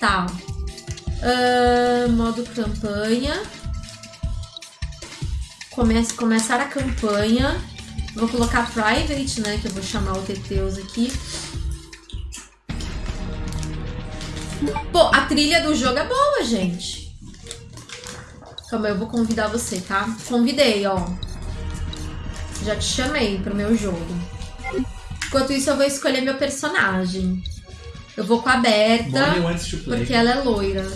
Tá. Ah, modo campanha. Comece, começar a campanha. Vou colocar private, né? Que eu vou chamar o Teteus aqui. Pô, a trilha do jogo é boa, gente. Calma, eu vou convidar você, tá? Convidei, ó. Já te chamei pro meu jogo. Enquanto isso, eu vou escolher meu personagem. Eu vou com a Berta, porque ela é loira.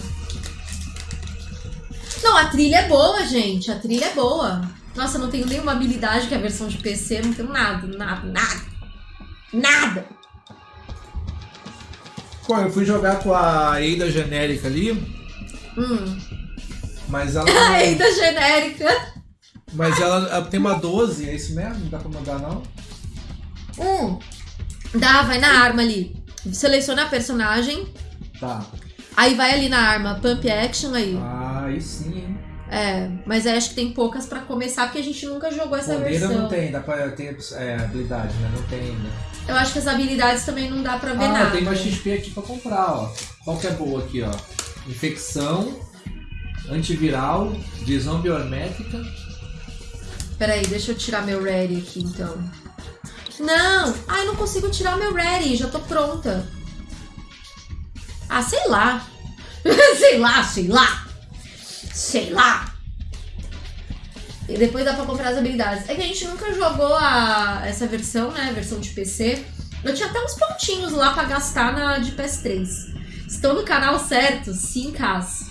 Não, a trilha é boa, gente. A trilha é boa. Nossa, eu não tenho nenhuma habilidade que a versão de PC, não tenho nada, nada, nada. Nada! Pô, eu fui jogar com a Ada genérica ali, Hum. mas ela. Ainda genérica. mas ela, ela tem uma 12, é isso mesmo? Não dá pra mandar não? Hum. Dá, vai na arma ali. Seleciona a personagem. Tá. Aí vai ali na arma, pump action aí. Ah, aí sim, hein? É, mas aí acho que tem poucas pra começar, porque a gente nunca jogou essa Poder versão. não tem, dá pra ter é, habilidade, né? Não tem ainda. Eu acho que as habilidades também não dá pra ver Ah, nada. tem uma XP aqui pra comprar, ó. Qual que é boa aqui, ó? Infecção, antiviral, zombie hormética. Peraí, deixa eu tirar meu ready aqui então. Não! Ai, não consigo tirar meu ready, já tô pronta. Ah, sei lá. sei lá, sei lá. Sei lá. E depois dá pra comprar as habilidades. É que a gente nunca jogou a, essa versão, né? A versão de PC. Eu tinha até uns pontinhos lá pra gastar na de PS3. Estou no canal certo? Sim, Cass.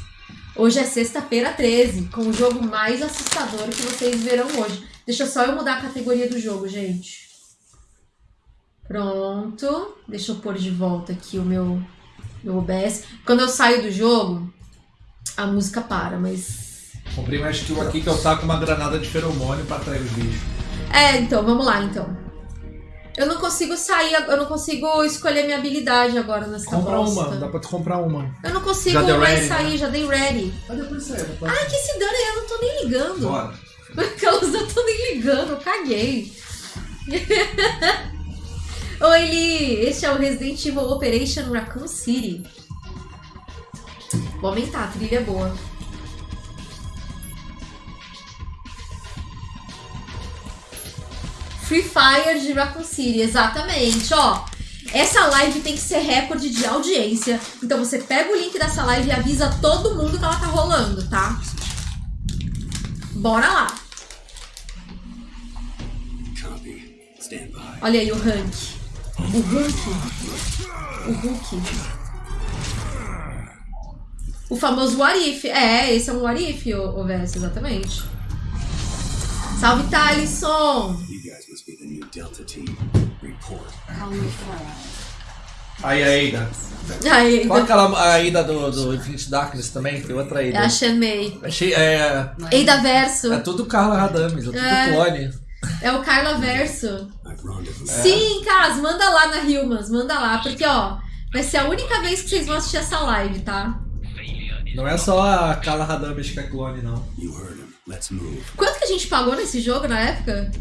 Hoje é sexta-feira 13, com o jogo mais assustador que vocês verão hoje. Deixa só eu mudar a categoria do jogo, gente. Pronto. Deixa eu pôr de volta aqui o meu, meu OBS. Quando eu saio do jogo, a música para, mas. Comprei uma skill aqui que eu taco uma granada de feromônio pra atrair os bichos. É, então, vamos lá então. Eu não consigo sair, eu não consigo escolher minha habilidade agora nessa Compra bosta. uma, dá pra tu comprar uma. Eu não consigo mais ready, sair, né? já dei ready. Ah, depois sai, depois. Ai, que se dane, eu não tô nem ligando. Bora. Aquelas eu tô nem ligando, eu caguei. Oi, Li! Este é o Resident Evil Operation Raccoon City. Vou aumentar, a trilha é boa. Free Fire de Raccoon City, exatamente, ó. Essa live tem que ser recorde de audiência. Então você pega o link dessa live e avisa todo mundo que ela tá rolando, tá? Bora lá. Olha aí o Hank. O Hulk. O Hulk. O famoso What If. É, esse é um What If, o, o Vess, exatamente. Salve. Report. Aí, a Ada. Aí, Qual aquela a Ada do, do Infinite Darkness também? Tem outra Ada. a Shenmei. Achei, é, Eida Verso. é tudo Carla Radames, é tudo É. clone. É o Carla Verso. Rendezvoused. Sim, Cas, manda lá na Humans, manda lá, porque ó, vai ser a única vez que vocês vão assistir essa live, tá? Não é só a Carla Radames que é clone, não. Quanto que a gente pagou nesse jogo na época?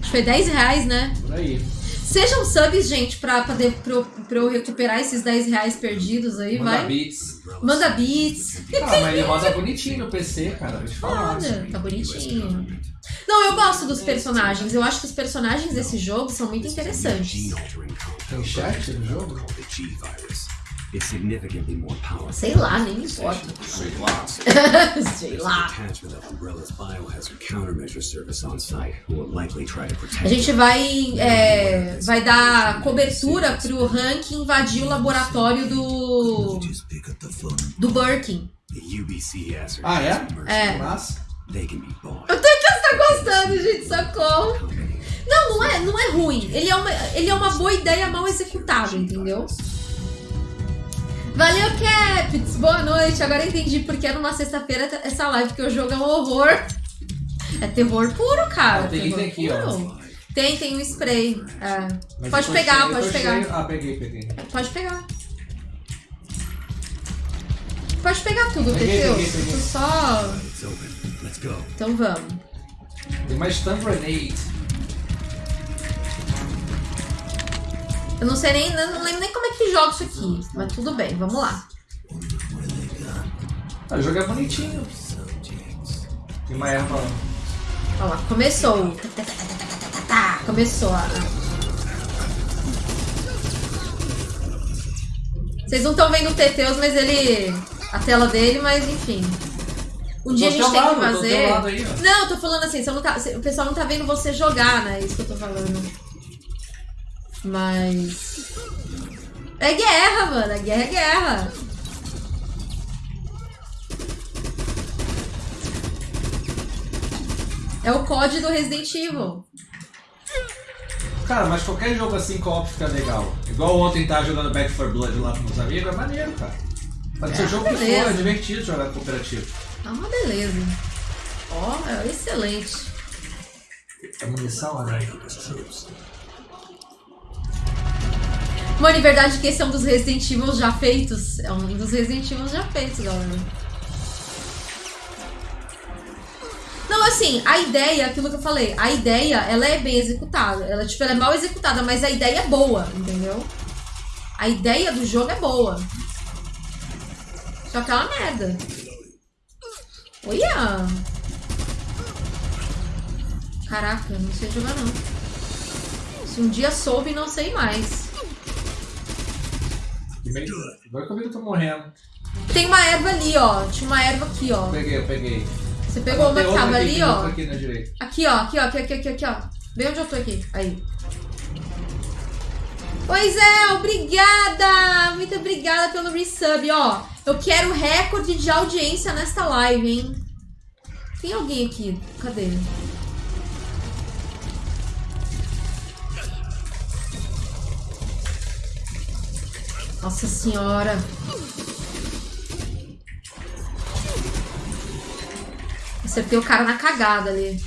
Acho que foi 10 reais, né? Por aí. Sejam subs, gente, pra, pra, de- pra, eu- pra eu recuperar esses 10 reais perdidos aí, Manda vai. beats. Manda beats. Ah, mas ele roda bonitinho no PC, cara. Falar. Roda, tá bonitinho. Não, eu gosto dos personagens. Eu acho que os personagens desse jogo são muito interessantes. Tem chat no jogo? Significantly more powerful. Sei lá, nem me importa. Sei lá. Sei lá. a detachment of Umbrella's biohazard countermeasure service on site who will likely try to protect A gente vai, é, vai dar cobertura pro Hank invadir o laboratório do, do Birkin. The UBC hazard. Ah, é? É. Mas, They can be bought. Eu tô que tá gostando, gente, socorro. Não, não é, não é ruim. Ele é, uma, ele é uma boa ideia mal executada, entendeu? Valeu, Caps! Boa noite. Agora eu entendi porque é numa sexta-feira essa live, porque o jogo é um horror. É terror puro, cara. Ah, tem terror aqui, ó. puro. Tem, tem um spray. É. Pode eu pegar, cheio, eu pode pegar. cheio. Ah, peguei, peguei. Pode pegar. Pode pegar tudo, Teteu. Tu só. Então vamos. Tem mais Stun Grenade. Eu não sei nem, não lembro nem como é que joga isso aqui. Mas tudo bem, vamos lá. Ah, o jogo é bonitinho. Tem uma erva lá. Olha lá, começou. Começou a. Vocês não estão vendo o Teteus, mas ele. A tela dele, mas enfim. Um dia a gente tem que lado, teu fazer. aí. Não, eu tô falando assim, não tá- o pessoal não tá vendo você jogar, né? Isso que eu tô falando. Mas. É guerra, mano. É guerra, é guerra. É o COD do Resident Evil. Cara, mas qualquer jogo assim co-op fica legal. Igual ontem tava jogando Back 4 Blood lá com meus amigos, é maneiro, cara. Pode É, ser jogo que for, beleza. é divertido jogar cooperativo. É uma beleza. Ó, é excelente. É munição, né? Mano, em verdade que esse é um dos Resident Evil já feitos. É um dos Resident Evil já feitos, galera. Não, assim, a ideia, aquilo que eu falei, a ideia, ela é bem executada. Ela, tipo, ela é mal executada, mas a ideia é boa, entendeu? A ideia do jogo é boa. Só que é uma merda. Olha! Caraca, não sei jogar não. Se um dia soube, não sei mais. Agora que eu vi que eu tô morrendo. Tem uma erva ali, ó. Tinha uma erva aqui, ó. Peguei, eu peguei. Você pegou uma que tava ali, ó. aqui. Aqui, ó. Aqui, ó. Aqui, aqui, aqui, aqui, ó. Vem onde eu tô aqui. Aí. Pois é, obrigada! Muito obrigada pelo resub, ó. Eu quero recorde de audiência nesta live, hein? Tem alguém aqui? Cadê? Nossa senhora. Acertei o cara na cagada ali.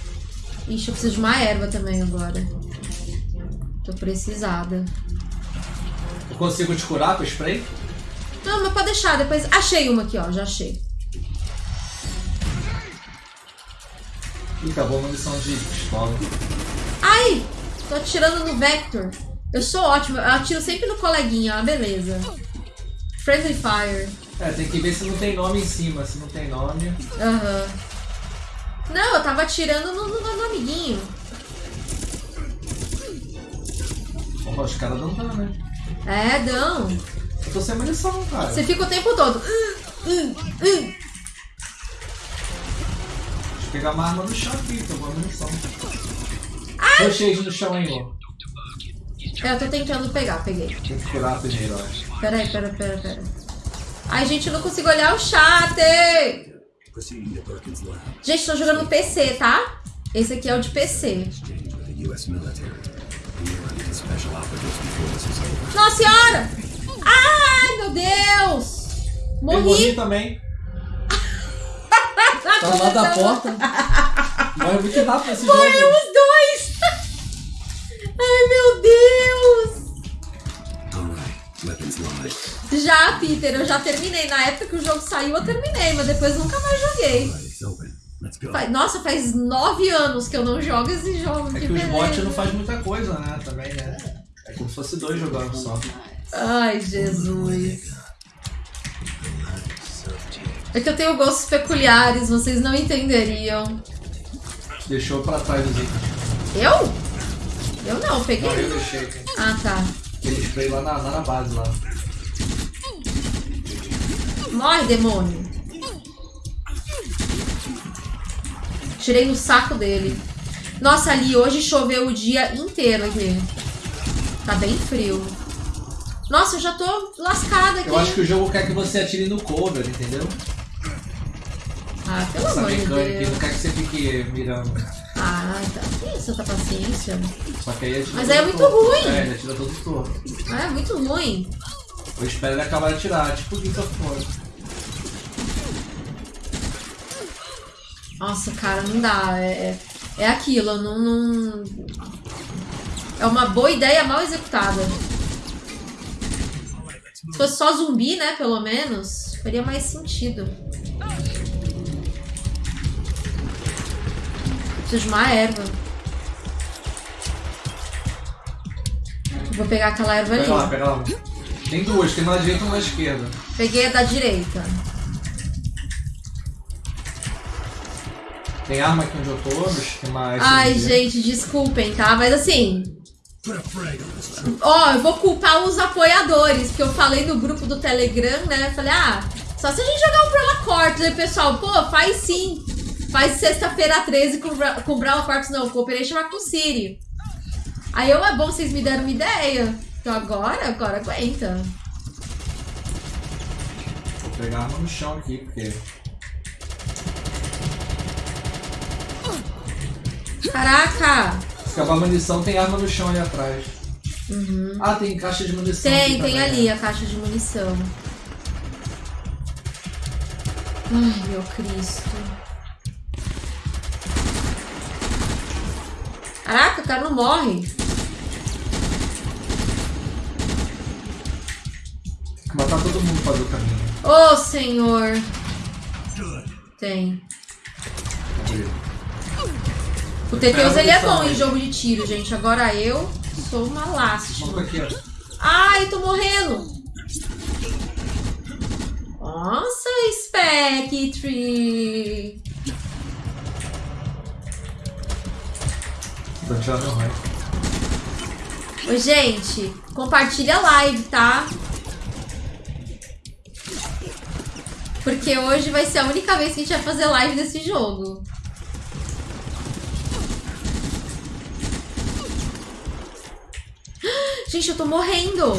Ixi, eu preciso de uma erva também agora. Tô precisada. Eu consigo te curar com spray? Não, mas pode deixar, depois. Achei uma aqui, ó. Já achei. Ih, acabou a munição de pistola. Ai! Tô atirando no Vector. Eu sou ótima. Eu atiro sempre no coleguinha, ó. Beleza. Friendly Fire. É, tem que ver se não tem nome em cima. Se não tem nome. Aham. Não, eu tava atirando no, no, no amiguinho. Opa, os caras não dão, né? É, não. Eu tô sem munição, cara. Você fica o tempo todo. Hum, hum, hum. Deixa eu pegar uma arma no chão aqui, tô com uma munição. Tô cheio no chão aí, ó. É, eu tô tentando pegar, peguei. Tem que curar primeiro, eu acho. Peraí, pera, pera, pera. Ai, gente, eu não consigo olhar o chat! Gente, tô jogando no PC, tá? Esse aqui é o de PC. Nossa senhora! Ai, meu Deus! Eu morri Morri! também. Tá lado da porta. Morre muito rápido esse jogo. Ai, meu Deus! Já, Peter, eu já terminei. Na época que o jogo saiu, eu terminei, mas depois nunca mais joguei. Nossa, faz nove anos que eu não jogo esse jogo. É que que os bots não fazem muita coisa, né? Também, né? É como se fosse dois jogando só. Ai, Jesus. É que eu tenho gostos peculiares, vocês não entenderiam. Deixou pra trás os itens. Eu? Eu não, peguei. Não, eu deixei. Ah, tá. Aquele spray lá na, lá na base lá. Morre, demônio. Tirei no saco dele. Nossa, ali hoje choveu o dia inteiro aqui. Tá bem frio. Nossa, eu já tô lascada aqui. Eu acho que o jogo quer que você atire no cover, entendeu? Ah, pelo Essa amor de mecânica ele Deus. não quer que você fique mirando. Ah, tá. Que isso, tá paciência? Só que aí atira Mas todo é muito torto. ruim. É, ele atira todo torto. Ah, é muito ruim. Eu espero ele acabar de atirar, tipo o of War. Nossa, cara, não dá. É, é, é aquilo, não, não. É uma boa ideia mal executada. Se fosse só zumbi, né, pelo menos, faria mais sentido. Preciso de uma erva. Vou pegar aquela erva Pega lá, ali. pega lá. Tem duas, tem uma na direita e uma na esquerda. Peguei a da direita. Tem arma aqui onde eu tô, tem mais. Ai, gente, desculpem, tá? Mas assim. Ó, eu vou culpar os apoiadores, porque eu falei no grupo do Telegram, né? Falei, ah, só se a gente jogar um Brawler Corpus. Aí, pessoal, pô, faz sim. Faz sexta-feira 13 com, com Brawler Corpus, não, com Operation Raccoon City. Aí eu, é bom, vocês me deram uma ideia. Então agora, agora aguenta. Vou pegar arma no chão aqui, porque. Caraca! Se acabar a munição, tem arma no chão ali atrás. Ah, tem caixa de munição. Tem, tem ali a caixa de munição. Ai, meu Cristo. Caraca, o cara não morre. Tem que matar todo mundo pra fazer o caminho. Ô, senhor. Tem. O Teteus, ele é bom em jogo de tiro, gente. Agora eu sou uma lástima. Ai, tô morrendo. Nossa, Spectre. Vou tirar meu raio. Gente, compartilha a live, tá? Porque hoje vai ser a única vez que a gente vai fazer live desse jogo. Gente, eu tô morrendo.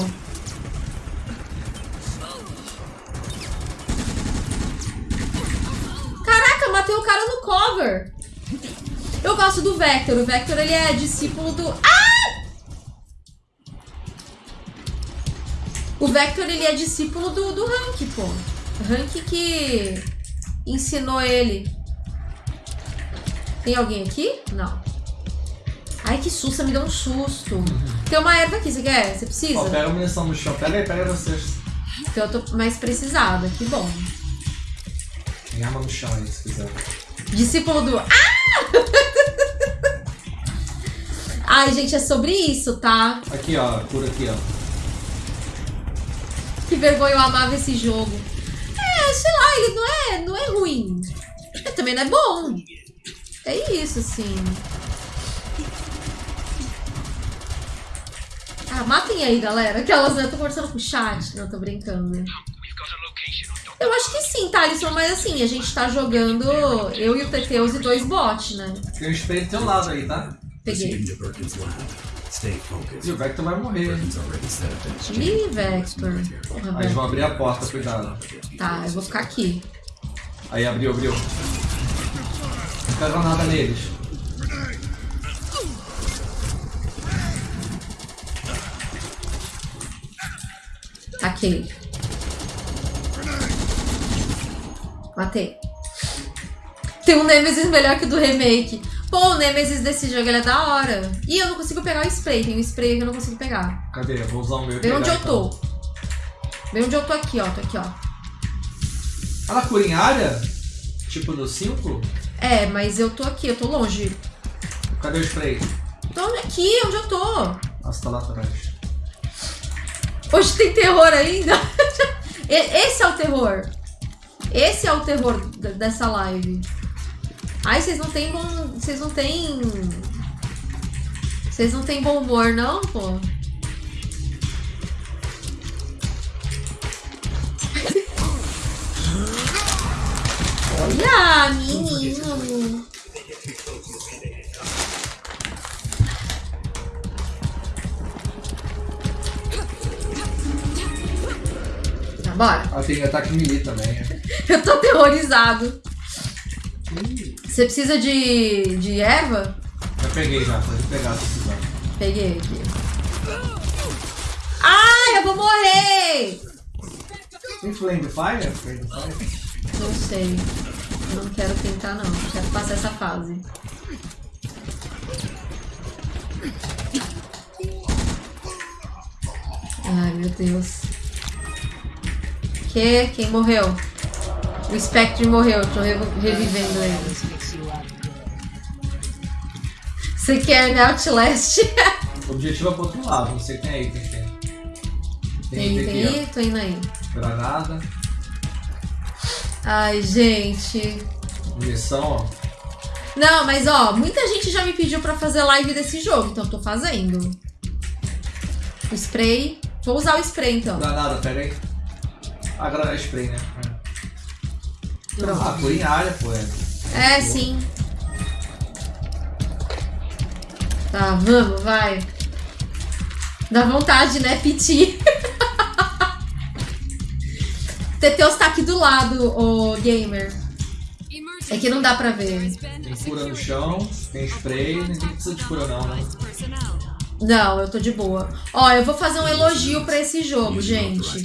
Caraca, matei o cara no cover. Eu gosto do Vector. O Vector, ele é discípulo do... Ah! O Vector, ele é discípulo do, do Hank, pô. Hank que ensinou ele. Tem alguém aqui? Não. Ai, que susto, me deu um susto. Tem uma erva aqui, você quer? Você precisa? Ó, pega a munição no chão. Pega aí, pega vocês. Porque eu tô mais precisada, que bom. Tem arma no chão aí, se quiser. Discípulo do. Ah! Ai, gente, é sobre isso, tá? Aqui, ó. Cura aqui, ó. Que vergonha, eu amava esse jogo. É, sei lá, ele não é, não é ruim. Mas também não é bom. É isso, assim. Ah, matem aí, galera. Aquelas, né? Eu tô conversando com o chat. Não, tô brincando. Eu acho que sim, tá, Alisson, mas assim, a gente tá jogando eu e o Teteus e dois bots, né? Um spray do teu lado aí, tá? Peguei. E o Vector vai morrer. Ih, Vector. Porra, Aí eles vão abrir a porta, cuidado. Tá, eu vou ficar aqui. Aí abriu, abriu. Fica a granada neles. Taquei. Matei. Tem um Nemesis melhor que o do remake. Pô, o Nemesis desse jogo ele é da hora. Ih, eu não consigo pegar o spray. Tem um spray que eu não consigo pegar. Cadê? Eu vou usar o meu. e Vem onde eu então. tô. Vem onde eu tô aqui, ó. Tô aqui, ó. Ela cura em área? Tipo no 5? É, mas eu tô aqui, eu tô longe. Cadê o spray? Tô aqui, onde eu tô. Nossa, tá lá atrás. Hoje tem terror ainda? E- Esse é o terror. Esse é o terror dessa live. Ai, vocês não têm bom. Vocês não têm. Vocês não têm bom humor, não, pô? Olha, menino. Tá, bora. Ah, tem ataque melee também. Eu tô aterrorizado. Você precisa de, de erva? Já peguei já, pode pegar se precisar. Peguei aqui. Ai, eu vou morrer! Tem Flame Fire? Flame Fire? Não sei. Não quero tentar, não. Quero passar essa fase. Ai, meu Deus. Que? Quem morreu? O Spectre morreu. Tô revivendo ele. Você quer, né, Outlast? O objetivo é pro outro lado, se tem aí, tem, tem. Tem, Tem, tem aí? Tô indo aí. ó. Granada, Ai, gente. munição, ó. Não, mas ó, muita gente já me pediu pra fazer live desse jogo, então tô fazendo. O spray. Vou usar o spray então. Granada, pega aí. Ah, granada é spray, né? É. Pronto. Ah, foi em área, pô. É, É, sim. Tá, vamos, vai. Dá vontade, né, Piti? Teteus tá aqui do lado, o gamer. É que não dá pra ver. Tem cura no chão, tem spray, ninguém precisa de cura não, né? Não, eu tô de boa. Ó, eu vou fazer um elogio pra esse jogo, gente.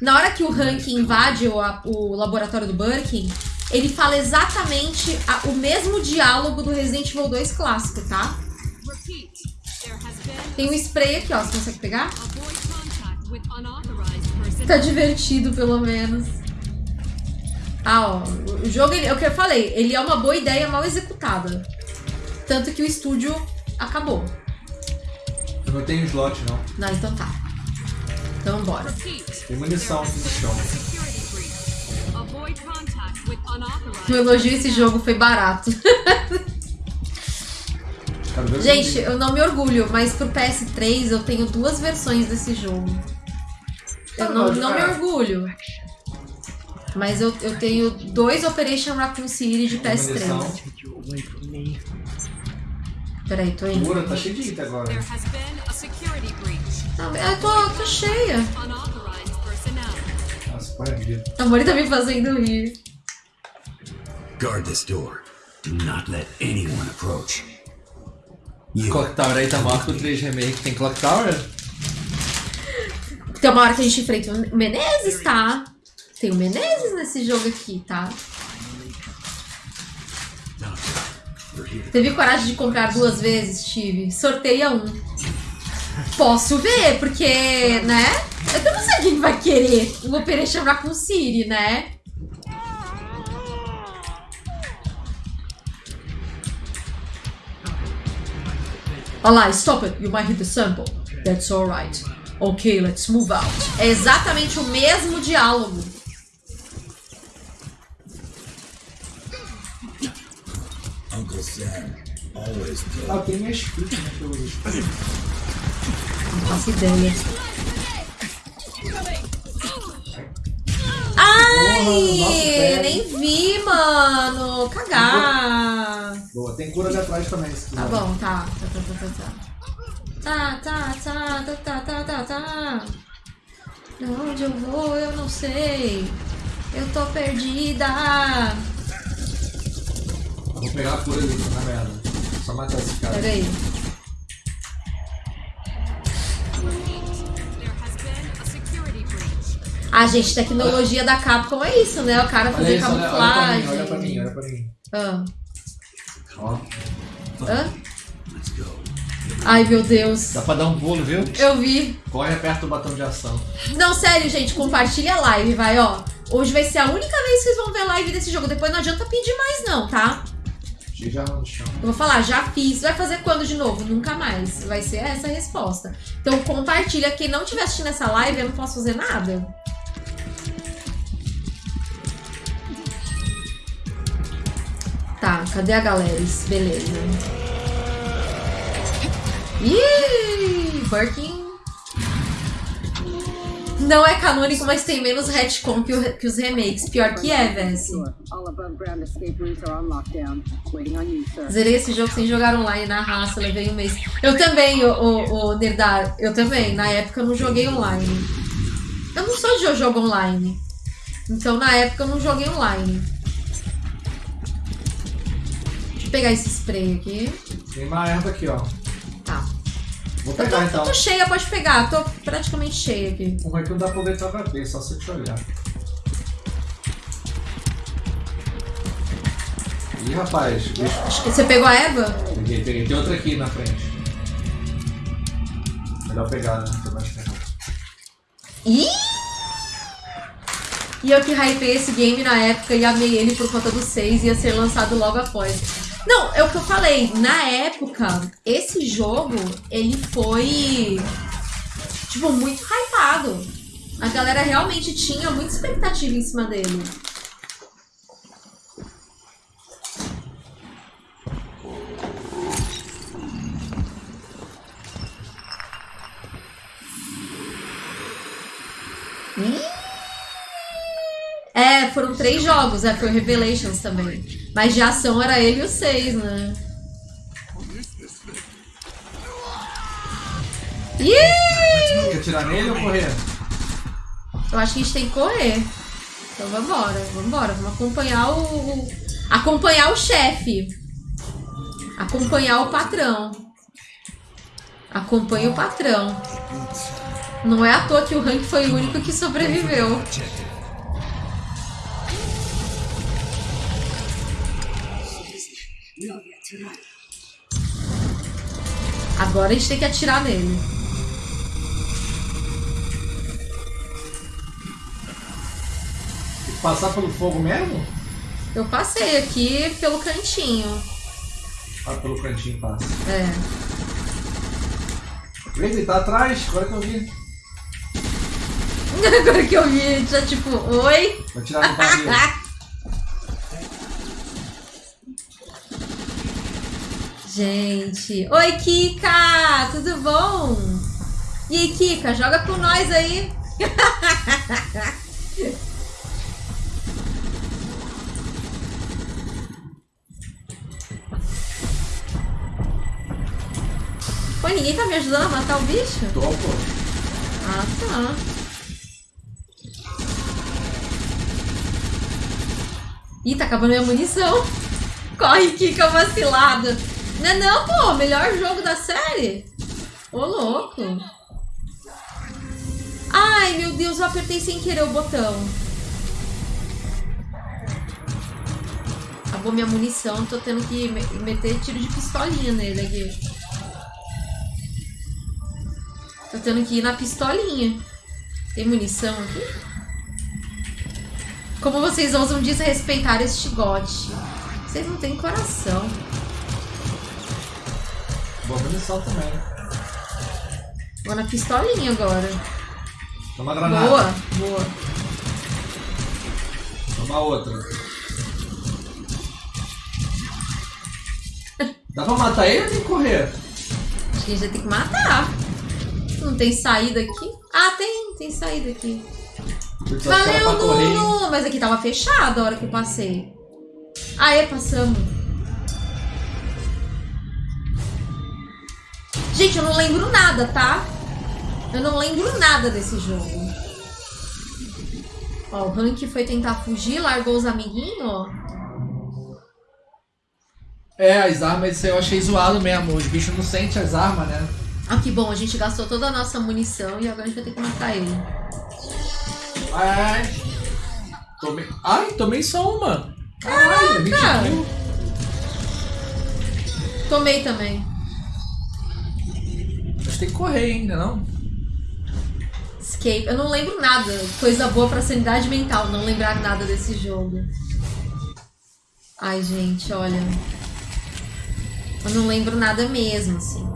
Na hora que o Hank invade o, a- o laboratório do Birkin, ele fala exatamente a- o mesmo diálogo do Resident Evil 2 clássico, tá? Tem um spray aqui, ó. Você consegue pegar? Tá divertido, pelo menos. Ah, ó. O jogo, ele, é o que eu falei, ele é uma boa ideia mal executada. Tanto que o estúdio acabou. Não tenho slot não. Não, então tá. Então bora. Tem munição aqui no chão. unauthorized elogio esse jogo foi barato. Gente, eu não me orgulho, mas pro PS3 eu tenho duas versões desse jogo. Eu não, não me orgulho. Mas eu, eu tenho dois Operation Raccoon City de Tem munição. PS3. Peraí, tô indo. Cura, tá cheio de item agora. Não, eu tô, tô cheia. Nossa, põe a Mori tá me fazendo rir. Guard this door. Do not let anyone approach. You Clock Tower aí tá maior que o 3 Remake. Tem Clock Tower? Tem uma hora que a gente enfrenta o Menezes, tá? Tem o Menezes nesse jogo aqui, tá? Teve coragem de comprar duas vezes, Tive? Sorteia um. Posso ver, porque, né? Eu não sei quem vai querer o Operation Raccoon City, né? Olha lá, stop it, you might hit the sample. That's alright. Ok, let's move out. É exatamente o mesmo diálogo. Ah, tem minha script, né? que eu uso. Não faço ideia. Ai, pé. nem vi, mano. Cagar. Boa, tem cura ali atrás também. se Tá quiser. bom, tá. Tá, tá, tá, tá, tá. Tá, tá, tá, tá, tá, tá, tá, tá. Pra onde eu vou, eu não sei. Eu tô perdida. Vou pegar a cura ali, na merda. Só matar esse cara. Pera aí. Ah, gente, tecnologia da Capcom é isso, né? O cara Olha fazer isso, olha, olha pra camuflagem. mim, olha pra mim, olha pra mim. Ah. Hã? Ai, meu Deus. dá pra dar um pulo, viu? Eu vi. Corre aperta o botão de ação. Não, sério, gente, compartilha a live, vai, ó. Hoje vai ser a única vez que vocês vão ver live desse jogo. Depois não adianta pedir mais, não, tá? Eu vou falar, já fiz. Vai fazer quando de novo? Nunca mais. Vai ser essa a resposta. Então compartilha. Quem não estiver assistindo essa live, eu não posso fazer nada. Tá, cadê a galera? Beleza. Ih, Birkin. Não é canônico, mas tem menos retcon que, o- que os remakes. Pior que é, Vess. Sir. Zerei esse jogo sem jogar online na raça, levei um mês. Eu também, o, o, o Nerdar, eu também. Na época eu não joguei online. Eu não sou de jo- jogo online. Então na época eu não joguei online. Deixa eu pegar esse spray aqui. Tem uma erva aqui, ó. Vou tô, pegar eu então. tô cheia, pode pegar. Tô praticamente cheia aqui. Como é que não dá pra ver tua cabeça, só se eu te olhar. Ih, rapaz, bicho. Que você pegou a Eva? Peguei, peguei. Tem outra aqui na frente. Melhor pegar, né? Tem mais tempo. Ih! E eu que hypei esse game na época e amei ele por conta do 6 ia ser lançado logo após. Não, é o que eu falei. Na época, esse jogo, ele foi. Tipo, muito hypado. A galera realmente tinha muita expectativa em cima dele. É, foram três jogos, é, foi o Revelations também. Mas de ação era ele e o seis, né? Ih! Quer tirar nele ou correr? Eu acho que a gente tem que correr. Então vambora, vambora. Vamos acompanhar o. Acompanhar o chefe. Acompanhar o patrão. Acompanhe o patrão. Não é à toa que o Hank foi o único que sobreviveu. Agora a gente tem que atirar nele. Tem que passar pelo fogo mesmo? Eu passei aqui pelo cantinho. Ah, pelo cantinho passa. É. Eita, ele tá atrás, agora que eu vi. Agora que eu vi, já tipo, oi? Vou tirar no barril. Gente, oi Kika, tudo bom? E aí Kika, joga com nós aí. Pô, ninguém tá me ajudando a matar o bicho? Tô, pô. Ah, tá. Ih, tá acabando minha munição. Corre, Kika, vacilado. Não é não, pô. Melhor jogo da série. Ô, louco. Ai, meu Deus, eu apertei sem querer o botão. Acabou minha munição, tô tendo que me- meter tiro de pistolinha nele aqui. Tô tendo que ir na pistolinha. Tem munição aqui? Como vocês ousam desrespeitar este gote? Vocês não têm coração. Boa munição também. Vou na pistolinha agora. Toma granada. Boa, boa. Toma outra. Dá pra matar ele ou tem que correr? Acho que a gente vai ter que matar. Não tem saída aqui? Ah, tem, tem saída aqui. Valeu, hein? Nuno! Mas aqui tava fechado a hora que eu passei. Aê, passamos. Gente, eu não lembro nada, tá? Eu não lembro nada desse jogo. Ó, o Hank foi tentar fugir, largou os amiguinhos, ó. É, as armas eu achei zoado mesmo. Os bichos não sentem as armas, né? Ah, que bom, a gente gastou toda a nossa munição e agora a gente vai ter que matar ele. Ai. Tomei. Ai, tomei só uma. Caralho, 20 Caraca. mil. Tomei também. Mas tem que correr ainda, não? Escape. Eu não lembro nada. Coisa boa pra sanidade mental, não lembrar nada desse jogo. Ai, gente, olha. Eu não lembro nada mesmo, assim.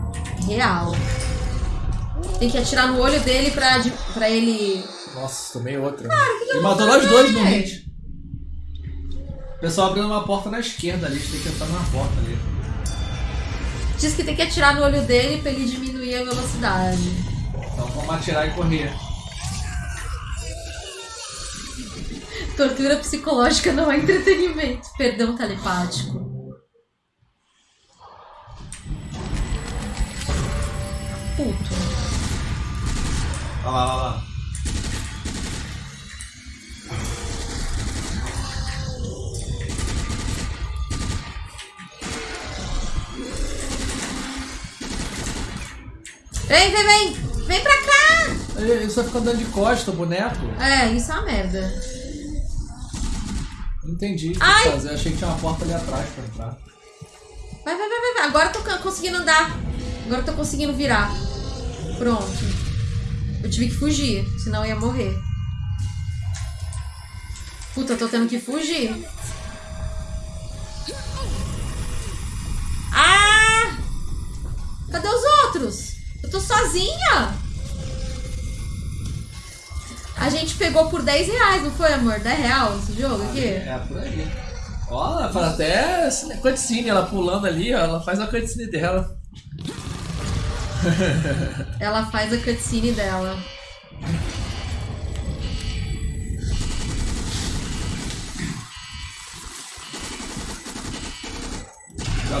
Real. Tem que atirar no olho dele pra, pra ele. Nossa, tomei outra. Ele matou nós dois no hit. O pessoal abrindo uma porta na esquerda ali, a gente tem que entrar na porta ali. Diz que tem que atirar no olho dele pra ele diminuir a velocidade. Então vamos atirar e correr. Tortura psicológica não é entretenimento. Perdão telepático. Puto. Olha lá, olha lá. Vem, vem, vem! Vem pra cá! Ele só fica andando de costa, o boneco. É, isso é uma merda. Não entendi o que Ai. fazer. Achei que tinha uma porta ali atrás pra entrar. Vai, vai, vai, vai, vai. Agora eu tô conseguindo andar. Agora eu tô conseguindo virar. Pronto. Eu tive que fugir, senão eu ia morrer. Puta, eu tô tendo que fugir. Tô sozinha! A gente pegou por 10 reais, não foi, amor? 10 real esse jogo aqui? É, por aí. Ó, ela faz até cutscene, ela pulando ali, ó, ela faz a cutscene dela. Ela faz a cutscene dela.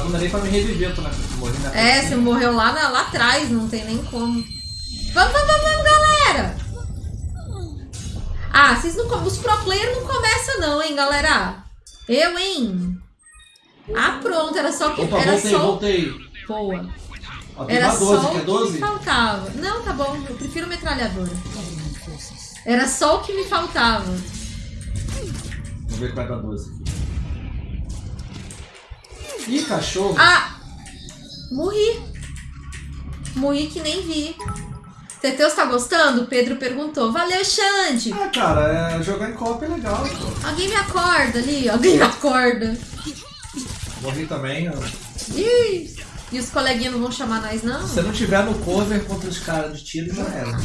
Não dá nem pra me reviver, eu tô na morri na É, você morreu lá, na- lá atrás, não tem nem como. Vamos, vamos, vamos, vamos, galera! Ah, vocês não Os pro player não começam não, hein, galera? Eu, hein? Ah, pronto, era só que. Opa, era voltei, só. voltei. Boa. Ó, Era uma 12, só o que 12? me faltava. Não, tá bom, eu prefiro metralhadora. Era só o que me faltava. Vamos ver qual é da 12 aqui. Ih, cachorro. Ah! Morri. Morri que nem vi. Teteus tá gostando? Pedro perguntou. Valeu, Xande! Ah, cara, é, jogar em copa é legal, pô. Alguém me acorda ali, alguém me acorda. Morri também. ó. Ih, e os coleguinhas não vão chamar nós, não? Se não tiver no cover contra os caras de tiro, já era.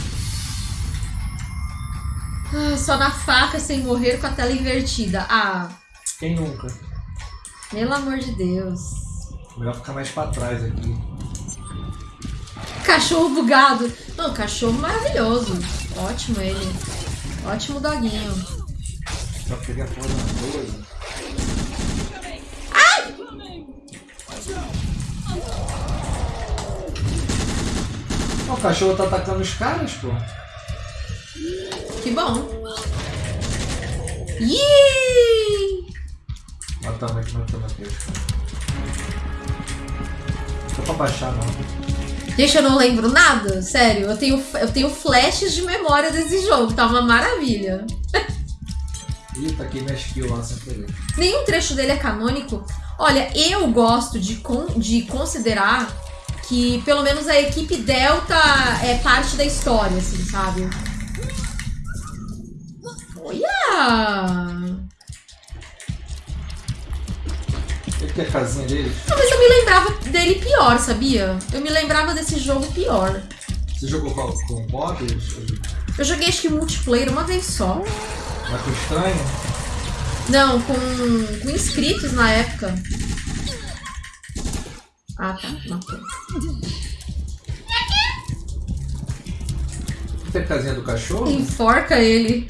Ah, só na faca sem morrer com a tela invertida. Ah, Quem nunca? Pelo amor de Deus. Melhor ficar mais pra trás aqui. Cachorro bugado. Não, cachorro maravilhoso. Ótimo ele. Ótimo doguinho. Só pegar a porra da 12. Ó, O cachorro tá atacando os caras, pô. Que bom. Ih! Matamos aqui, matamos aqui. dá pra baixar, não. Gente, eu não lembro nada. Sério, eu tenho, eu tenho flashes de memória desse jogo. Tá uma maravilha. Ih, tá aqui minha skill lá sem querer. Nenhum trecho dele é canônico. Olha, eu gosto de, con- de considerar que pelo menos a equipe Delta é parte da história, assim, sabe? Olha! Ele que é a casinha deles? Não, mas eu me lembrava dele pior, sabia? Eu me lembrava desse jogo pior. Você jogou com, com mods? Eu joguei acho que multiplayer uma vez só. Mas com estranho? Não, com, com inscritos na época. Ah, tá. Matou. Tem a casinha do cachorro? Enforca ele.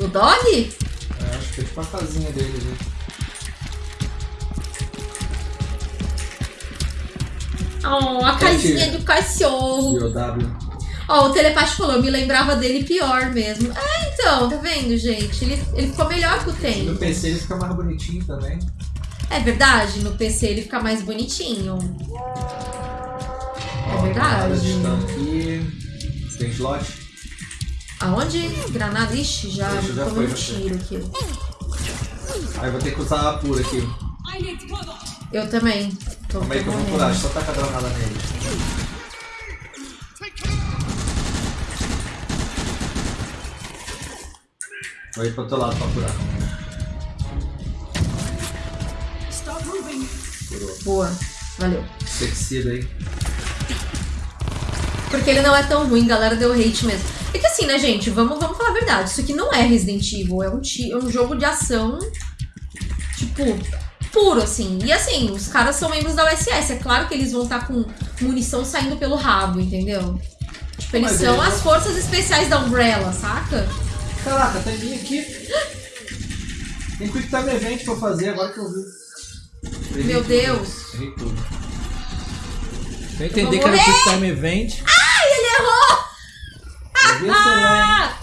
O dog? É, acho que é tipo a casinha deles. Né? Oh, a casinha do cachorro. Ó, o telepático falou, eu me lembrava dele pior mesmo. É, então, tá vendo, gente? Ele, ele ficou melhor que o No tempo. PC ele fica mais bonitinho também. É verdade, no PC ele fica mais bonitinho. É verdade. granadas estão aqui. Tem slot? Aonde? Granada? Ixi, já, Ixi, já tomei um tiro aqui. Aí vou ter que usar a pura aqui. Eu também. Tô, Calma aí que eu vou curar, só tacar a granada nele. Vou ir pro outro lado pra curar. Curou. Boa. Valeu. Sexida aí. Porque ele não é tão ruim, galera deu hate mesmo. É que assim, né, gente, vamos, vamos falar a verdade. Isso aqui não é Resident Evil, é um, é um jogo de ação, tipo, puro, assim. E assim, os caras são membros da USS. É claro que eles vão estar com munição saindo pelo rabo, entendeu? Tipo, eles Mas são as não- forças especiais da Umbrella, saca? Caraca, tem linha aqui. Tem Quick Time Event pra fazer agora que eu vi. Meu tudo. Deus. Errei tudo. Eu entendi que era! Quick Time Event. Ai, ele errou! Eu lá,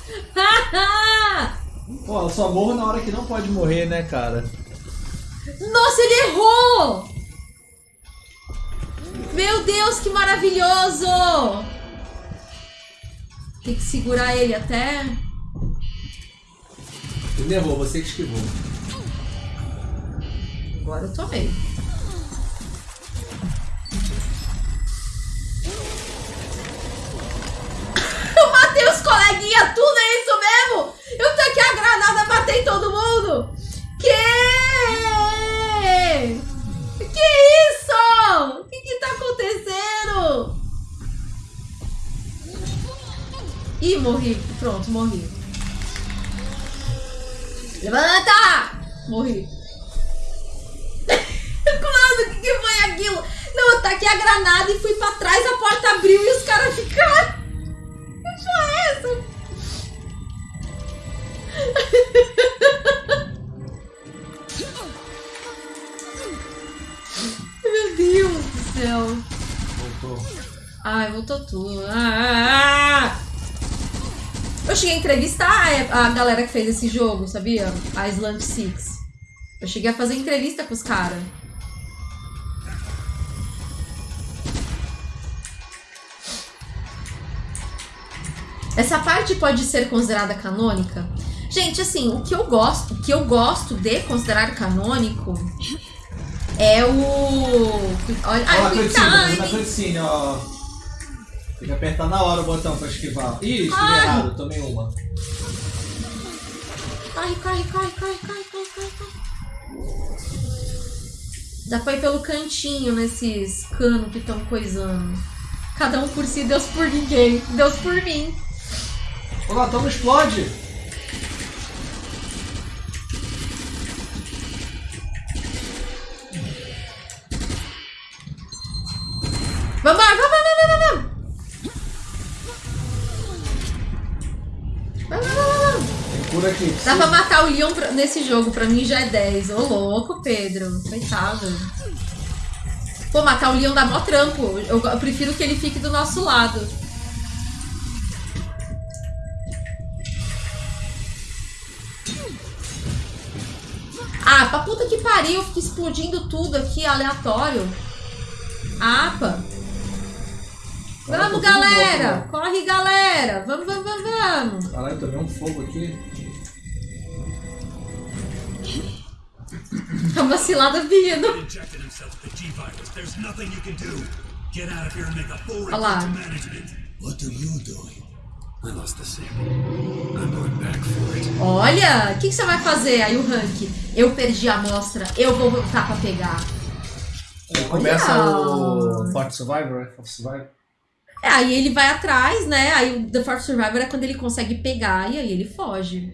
Ah! Pô, eu só morro na hora que não pode morrer, né, cara? Nossa, ele errou! Meu Deus, que maravilhoso! Tem que segurar ele até. Ele errou, você que esquivou. Agora eu tomei. Eu matei os coleguinhas, tudo é isso mesmo? Eu taquei a granada, matei todo mundo! Que? Que isso? O que que tá acontecendo? Ih, morri. Pronto, morri. Levanta! Morri. Mano, o que, que foi aquilo? Não, eu taquei a granada e fui pra trás, a porta abriu e os caras ficaram. Que é essa? Deus do céu. Voltou. Ai, voltou tudo. Ah. ah, ah. Eu cheguei a entrevistar é, a, galera que fez esse jogo, sabia? A Island Six. Eu cheguei a fazer entrevista com os caras. Essa parte pode ser considerada canônica? Gente, assim, o que eu gosto, o que eu gosto de considerar canônico é o. Olha, ai, a cutscene, ó. Tem que apertar na hora o botão pra esquivar. Ih, esquivar Ai. errado, tomei uma. Corre, corre, corre, corre, corre, corre, corre, corre. Dá pra ir pelo cantinho nesses canos que estão coisando. Cada um por si, Deus por ninguém. Deus por mim. O latão não explode! Vamos, vamos, vamos, vamos, vamos. Vamos, vamos, cura aqui. Dá pra matar o Leon nesse jogo, pra mim já é 10. Ô louco, Pedro. Coitado. Pô, matar o Leon dá mó trampo. Eu, eu prefiro que ele fique do nosso lado. Ah, pra puta que pariu, fica explodindo tudo aqui, aleatório. Apa. Vamos, galera! louco, Corre, galera! Vamos, vamos, vamos, vamos! Caralho, tomei um fogo aqui. Tá vacilada vindo. injected himself with the G-Virus. There's nothing you can do. Get out of here and make a full report Olá. to management. What are you doing? I lost the sample. I'm going back for it. Olha, o que, que você vai fazer aí, o rank? Eu perdi a amostra, eu vou voltar pra pegar. Aí começa Olha. o Forte Survivor, né? Forte Survivor. É, aí ele vai atrás, né? Aí o The Fourth Survivor é quando ele consegue pegar e aí ele foge.